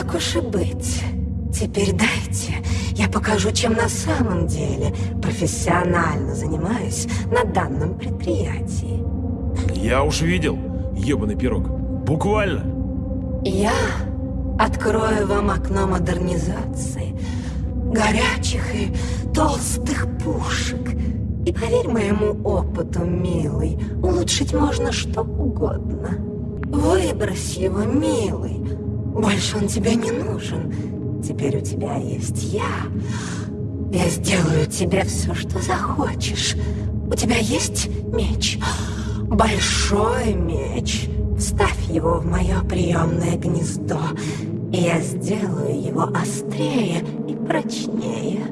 Так уж и быть. Теперь дайте, я покажу, чем на самом деле профессионально занимаюсь на данном предприятии. Я уж видел, ебаный пирог. Буквально. Я открою вам окно модернизации, горячих и толстых пушек. И поверь моему опыту, милый, улучшить можно что угодно. Выбрось его, милый. Больше он тебе не нужен. Теперь у тебя есть я. Я сделаю тебе все, что захочешь. У тебя есть меч? Большой меч. Вставь его в мое приемное гнездо, и я сделаю его острее и прочнее.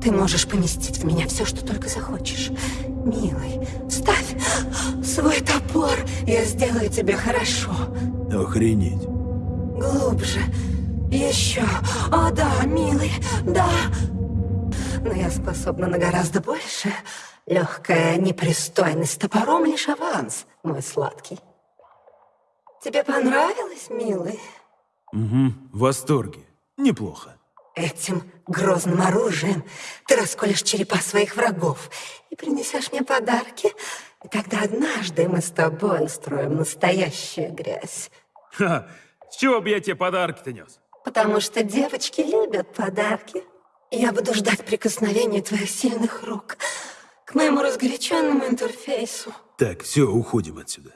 Ты можешь поместить в меня все, что только захочешь. Милый, вставь свой топор, я сделаю тебе хорошо. Охренеть. Глубже. Еще. О, да, милый, да. Но я способна на гораздо больше. Легкая непристойность топором лишь аванс, мой сладкий. Тебе понравилось, милый? Угу, в восторге. Неплохо. Этим грозным оружием ты расколешь черепа своих врагов и принесешь мне подарки. И тогда однажды мы с тобой устроим настоящую грязь. Ха, с чего бы я тебе подарки-то нес? Потому что девочки любят подарки. Я буду ждать прикосновения твоих сильных рук к моему разгоряченному интерфейсу. Так, все, уходим отсюда.